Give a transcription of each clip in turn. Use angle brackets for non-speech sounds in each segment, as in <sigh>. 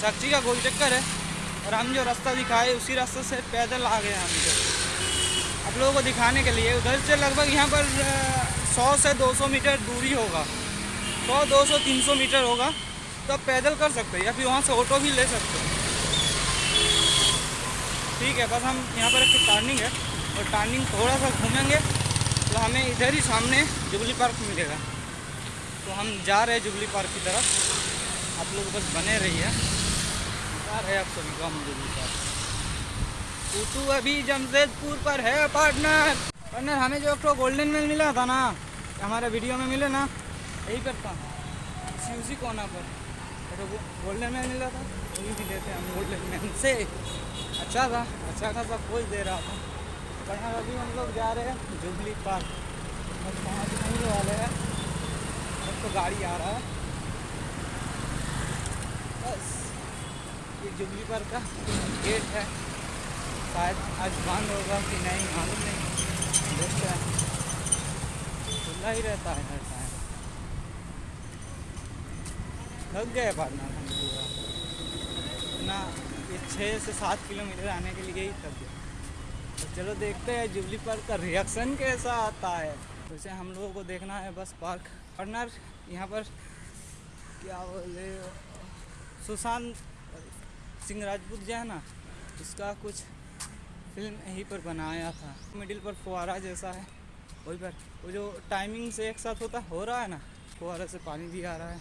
साक्षी का गोल चक्कर है और हम जो रास्ता दिखाए, उसी रास्ते से पैदल आ गए हम इधर आप लोगों को दिखाने के लिए, उधर से लगभग यहाँ पर सौ से दो सौ मीटर दूरी होगा। सौ, दो सौ, तीन सौ मीटर होगा। तो आप पैदल कर सकते हैं, या फिर वहाँ से ऑटो भी ले सकते हैं। ठीक है, बस हम यहाँ पर एक टर्निंग है और टर्निंग थोड़ा सा घूमेंगे तो हमें इधर ही सामने जुबली पार्क मिलेगा। तो हम जा रहे हैं जुबली पार्क की तरफ़। आप लोग बस बने रहिए। रहे हैं आप सभी को अभी जमशेदपुर पर है पार्टनर पार्टनर हमें जो तो गोल्डन मेल मिला था ना हमारे वीडियो में मिले ना, यही पर था इसी उसी कोना पर। तो गोल्डन मेल मिला था वही भी लेते हम गोल्डन मेल से। अच्छा था अच्छा खासा खोज दे रहा था। पार्टनर अभी हम लोग जा रहे हैं जुबली पार्क। बस पहुँचने वाले हैं। तो गाड़ी आ रहा है। बस। ये जुबली पार्क का गेट है। शायद आज बंद होगा कि नहीं, मालूम नहीं। देखते हैं। खुला ही रहता है हर टाइम। थक गए पार्टनर हम पूरा ना, ये छः से सात किलोमीटर आने के लिए ही थक गए। तो चलो देखते हैं जुबली पार्क का रिएक्शन कैसा आता है। वैसे हम लोगों को देखना है बस पार्क। पार्टनर यहाँ पर क्या बोले? सुशांत सिंह राजपूत जो है ना उसका कुछ फ़िल्म यहीं पर बनाया था। मिडिल पर फुहारा जैसा है। वही पर वो जो टाइमिंग से एक साथ होता, हो रहा है ना, फुहारा से पानी भी आ रहा है।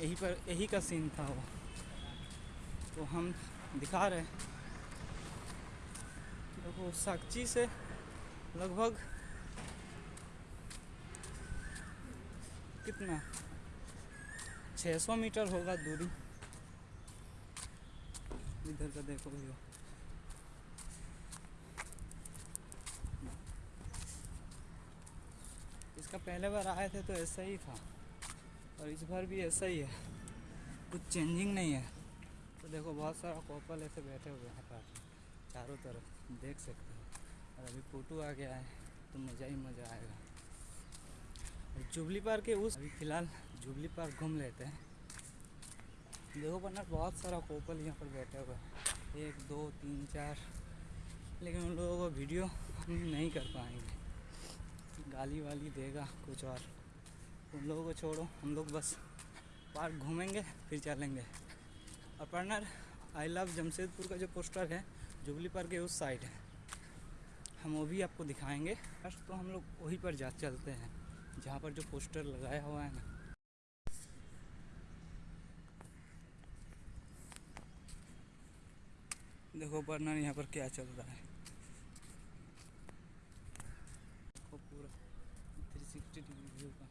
यहीं पर, यही का सीन था वो। तो हम दिखा रहे हैं। देखो, साक्षी से लगभग कितना? 600 मीटर होगा दूरी। इधर का देखो भैया। इसका पहले बार आए थे तो ऐसा ही था, और इस बार भी ऐसा ही है। कुछ चेंजिंग नहीं है। तो देखो, बहुत सारा कॉपल ऐसे बैठे हुए हैं पास चारों तरफ़, देख सकते हो। और अभी फ़ोटो आ गया है तो मज़ा ही मज़ा आएगा। और जुबली पार्क के उस, अभी फ़िलहाल जुबली पार्क घूम लेते हैं। देखो वरना बहुत सारा कोपल यहाँ पर बैठे हुए हैं। एक, दो, तीन, चार। लेकिन उन लोगों को वीडियो हम नहीं कर पाएँगे। गाली वाली देगा कुछ और। उन लोगों को छोड़ो, हम लोग बस पार्क घूमेंगे, फिर चलेंगे। और पार्टनर आई लव जमशेदपुर का जो पोस्टर है जुबली पार्क के उस साइड है। हम वो भी आपको दिखाएँगे। फ़र्स्ट तो हम लोग वहीं पर जा, चलते हैं। जहाँ पर जो पोस्टर लगाया हुआ है ना। देखो वर्णन यहाँ पर क्या चल रहा है। पूरा थ्री सिक्सटी डिग्री व्यू का।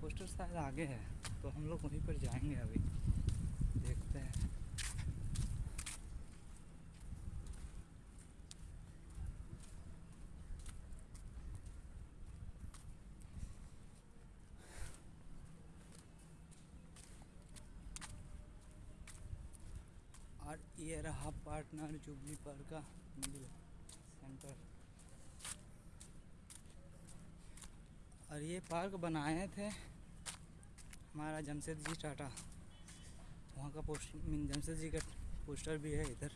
पोस्टर शायद आगे है तो हम लोग वहीं पर जाएँगे अभी देखते हैं और ये रहा पार्टनर जुबली पार्क का मिडिल सेंटर। और ये पार्क बनाए थे हमारा जमशेद जी टाटा। वहाँ का पोस्टर मीन जमशेद जी का पोस्टर भी है इधर।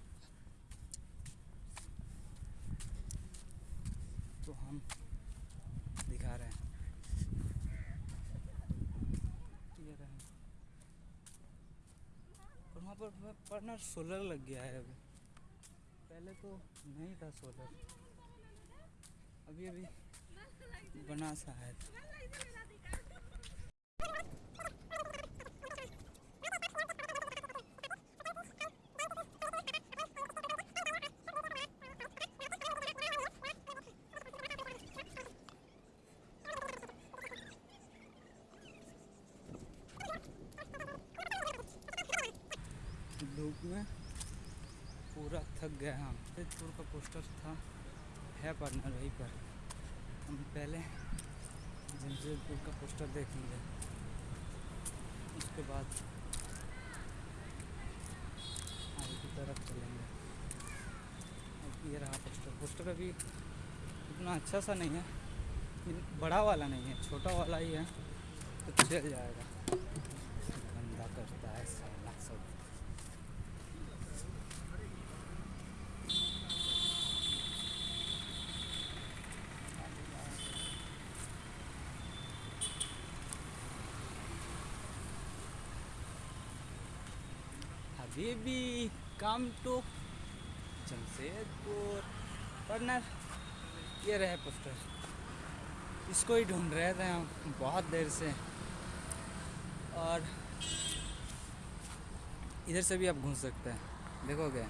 तो हम दिखा रहे हैं। ये रहे। और वहाँ पर पार्टनर सोलर लग गया है अभी। पहले तो नहीं था सोलर अभी अभी बना सा है धूप में गया हम। तेजपुर का पोस्टर था, है पार्टनर वहीं पर। हम पहले जमशेदपुर का पोस्टर देखेंगे। उसके बाद आगे की तरफ़ चलेंगे। अब ये रहा पोस्टर पोस्टर अभी इतना अच्छा सा नहीं है बड़ा वाला नहीं है, छोटा वाला ही है तो चल जाएगा गंदा करता है साला सब हबीबी कम टू जमशेदपुर पार्टनर ये रहे पोस्टर। इसको ही ढूंढ रहे थे हम बहुत देर से। और इधर से भी आप घूम सकते हैं। देखोगे?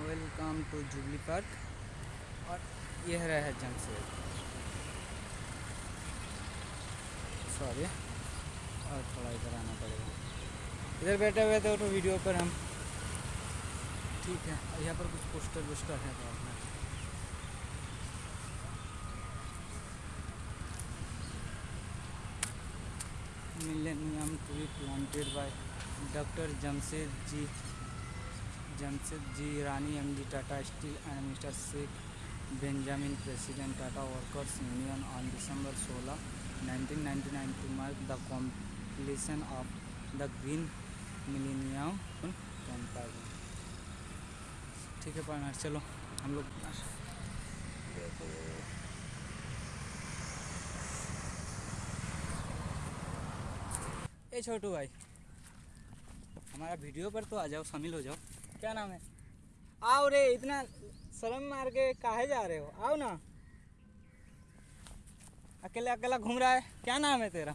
वेलकम टू जुबली पार्क और यह रहा है जमशेदपुर। सॉरी। और थोड़ा इधर आना पड़ेगा। इधर बैठे हुए थे तो वीडियो पर हम। ठीक है यहाँ पर कुछ पोस्टर वोस्टर है तो अपना millennium tree planted by doctor Jamshed J Jamshed J Irani M D Tata Steel and mister Sheikh Benjamin president Tata Workers Union on December 16 1999 to mark the completion of the green millennium campaign ठीक है partner चलो, हम लोग ए छोटू भाई, हमारा video पर तो आ जाओ, शामिल हो जाओ। क्या नाम है? आओ रे, इतना शर्म मार के काहे जा रहे हो? आओ ना। अकेला अकेला घूम रहा है? क्या नाम है तेरा?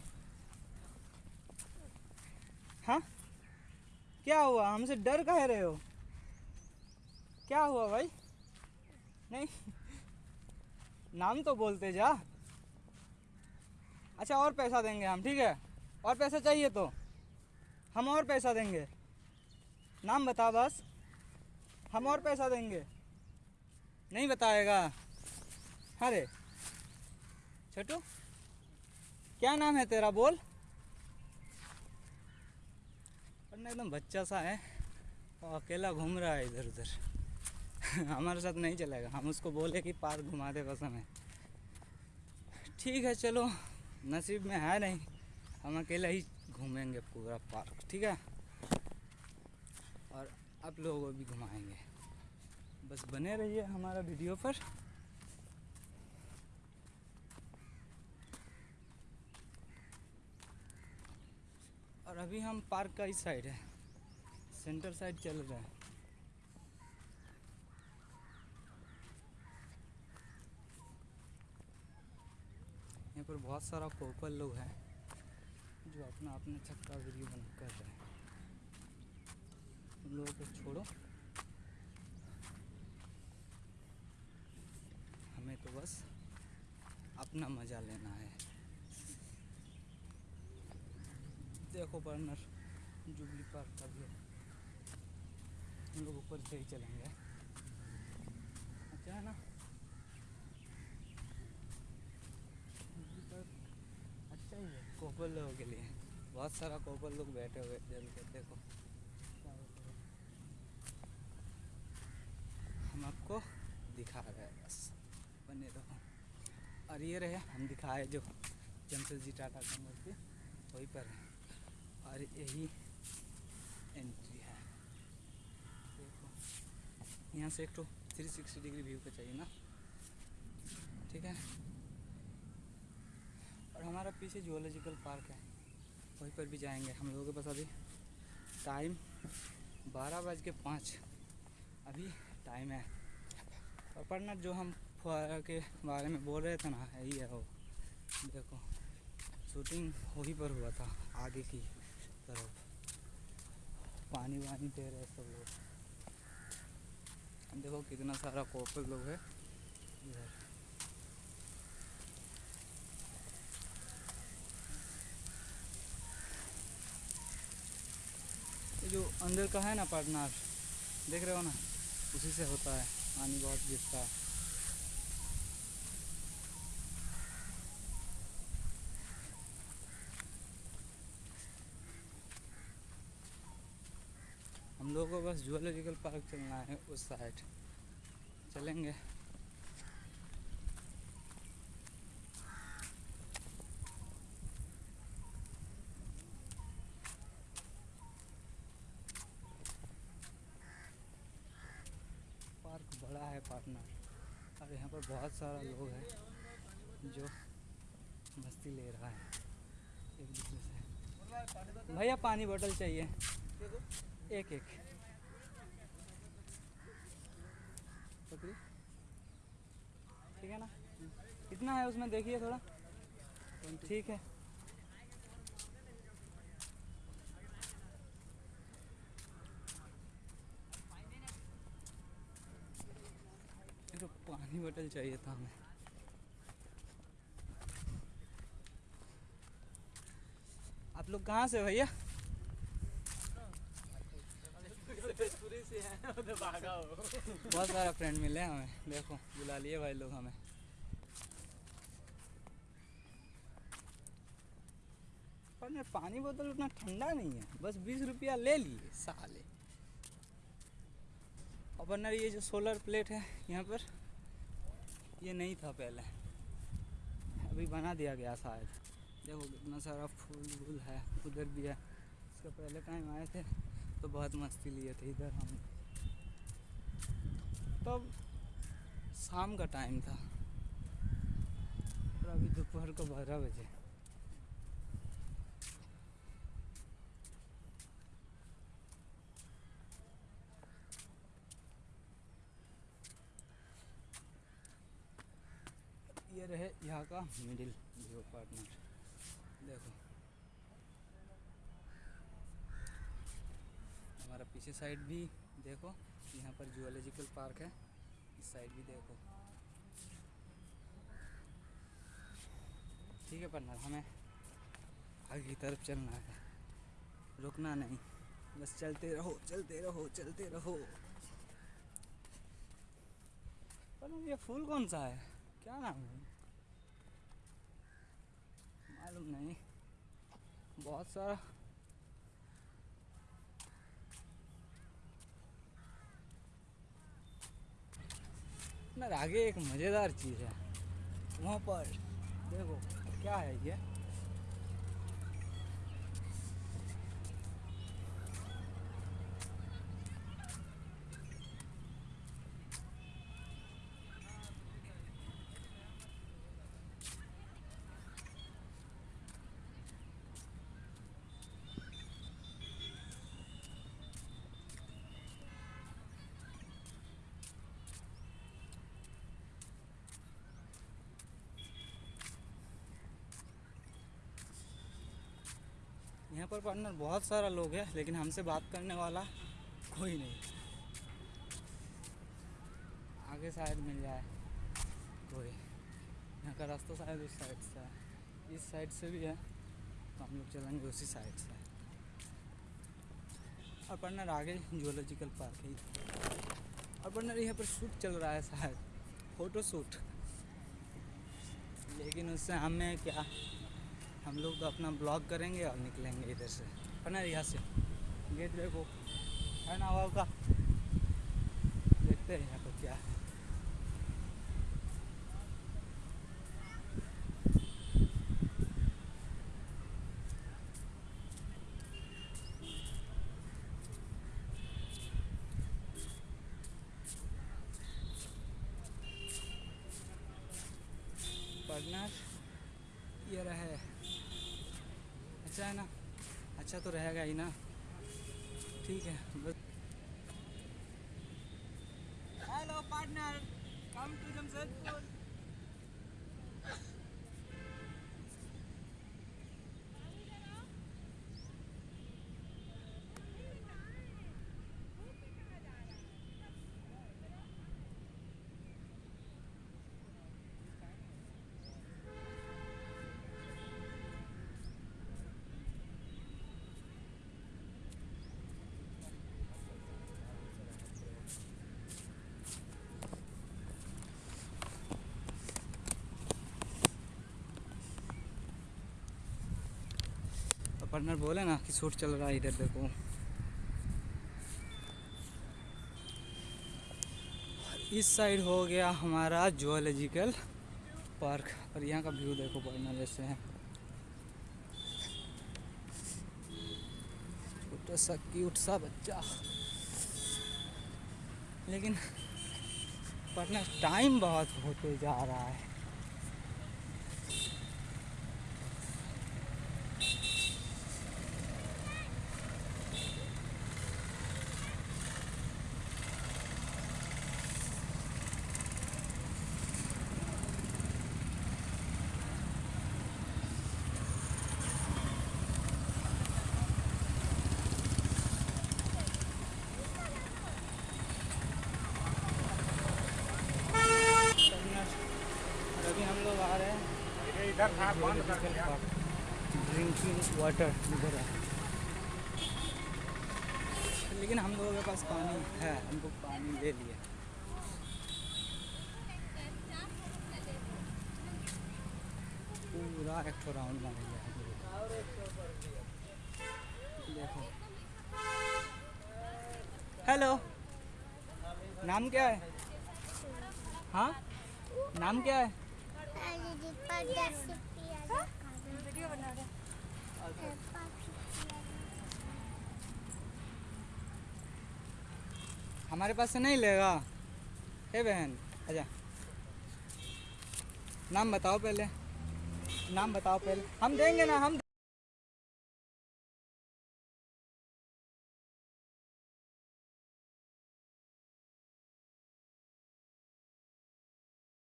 हाँ? क्या हुआ? हमसे डर कह रहे हो? क्या हुआ भाई? नहीं। नाम तो बोलते जा। अच्छा और पैसा देंगे हम, ठीक है? और पैसा चाहिए तो? हम और पैसा देंगे। नाम बता बस। हम और पैसा देंगे। नहीं बताएगा। अरे छोटू, क्या नाम है तेरा? बोल। और एकदम बच्चा सा है और अकेला घूम रहा है इधर उधर। <laughs> हमारे साथ नहीं चलेगा। हम उसको बोले कि पार्क घुमा दे बस हमें। ठीक है, चलो। नसीब में है नहीं। हम अकेला ही घूमेंगे पूरा पार्क, ठीक है? और आप लोगों को भी घुमाएँगे। बस बने रहिए हमारा वीडियो पर। और अभी हम पार्क का इस साइड है। सेंटर साइड चल रहे हैं। यहाँ पर बहुत सारा कोपल लोग हैं, जो अपना अपना छक्का वीडियो बना कर रहे हैं। उन लोगों को छोड़ो। हमें तो बस अपना मज़ा लेना है। देखो पार्टनर जुबली पार्क का भी हम लोग ऊपर से ही चलेंगे। अच्छा है ना? जुबली पार्क अच्छा ही है, कोपल लोगों के लिए। बहुत सारा कोपल लोग बैठे हुए जल के, देखो। हम आपको दिखा रहे हैं, बस। बने रहो। और ये रहे, हम दिखाए जो जमशेद जी टाटा का मूर्ति, वहीं पर है। यही एंट्री है। देखो, यहाँ से एक तो थ्री सिक्सटी डिग्री व्यू का चाहिए ना। ठीक है? और हमारा पीछे जुअलॉजिकल पार्क है। वहीं पर भी जाएँगे हम लोगों के पास अभी। टाइम बारह बज के पाँच। अभी टाइम है। और पढ़ना जो हम फुहारा के बारे में बोल रहे थे ना, यही है वो। देखो शूटिंग वहीं पर हुआ था, आगे की। तरफ़। पानी वानी दे रहे सब लोग। देखो कितना सारा कोपल लोग है। ये जो अंदर का है ना पार्टनर देख रहे हो ना? उसी से होता है। पानी बहुत गिरता है। लोगों को बस जूलॉजिकल पार्क चलना है उस साइड चलेंगे. पार्क बड़ा है पार्टनर और यहाँ पर बहुत सारा लोग हैं जो मस्ती ले रहा है एक दूसरे से. भैया, पानी बोतल चाहिए. एक एक। ठीक है ना? कितना है उसमें, देखिए थोड़ा। ठीक है। पानी बोतल चाहिए था हमें। आप लोग कहाँ से भैया? <laughs> बहुत सारा फ्रेंड मिले हमें। देखो, बुला लिए भाई लोग हमें। पर मैं पानी बोतल उतना ठंडा नहीं है। बस बीस रुपया ले लिए साले। और ये जो सोलर प्लेट है, यहाँ पर, ये नहीं था पहले। अभी बना दिया गया शायद। देखो कितना सारा फूल वूल है, उधर भी है। इसका पहले टाइम आए थे तो बहुत मस्ती लिए थे इधर हम। तब शाम का टाइम था। और अभी दोपहर को बारह बजे। ये रहे यहाँ का मिडिल व्यू पार्टनर देखो। हमारा पीछे साइड भी देखो। यहाँ पर जूलॉजिकल पार्क है। इस साइड भी देखो। ठीक है पार्टनर हमें आगे की तरफ़ चलना है। रुकना नहीं। बस चलते रहो चलते रहो चलते रहो। पर ये फूल कौन सा है? क्या नाम है? मालूम नहीं। बहुत सारा ना आगे एक मज़ेदार चीज़ है। वहाँ पर देखो क्या है ये? यहाँ पर पार्टनर बहुत सारा लोग है, लेकिन हमसे बात करने वाला कोई नहीं। आगे शायद मिल जाए कोई। यहाँ का रास्ता शायद उस साइड से है। इस साइड से भी है तो हम लोग चलेंगे उसी साइड से। और पार्टनर आगे जूलॉजिकल पार्क है। और पार्टनर यहाँ पर शूट चल रहा है शायद फ़ोटो शूट लेकिन उससे हमें क्या हम लोग अपना ब्लॉग करेंगे और निकलेंगे इधर से। पना यहाँ से। गेट देखो। है ना, वहाँ का। देखते हैं यहाँ पर क्या है पार्टनर ये रहे अच्छा है ना अच्छा तो रहेगा ही ना। ठीक है hello partner come to Jamshedpur partner बोले ना कि शूट चल रहा है इधर, देखो। इस साइड हो गया हमारा जोलॉजिकल पार्क, और यहाँ का व्यू देखो पार्टनर जैसे है। छोटा सा क्यूट सा बच्चा। लेकिन पार्टनर टाइम बहुत होते जा रहा है। ड्रिंकिंग वाटर इधर है लेकिन हम लोगों के पास पानी है, हमको पानी ले लिया पूरा एक ठो राउंड मार का। देखो। हेलो नाम क्या है? हाँ? नाम क्या है? वीडियो बना रहे हमारे पास से नहीं लेगा। हे बहन अच्छा नाम बताओ पहले। नाम बताओ पहले। हम देंगे ना हम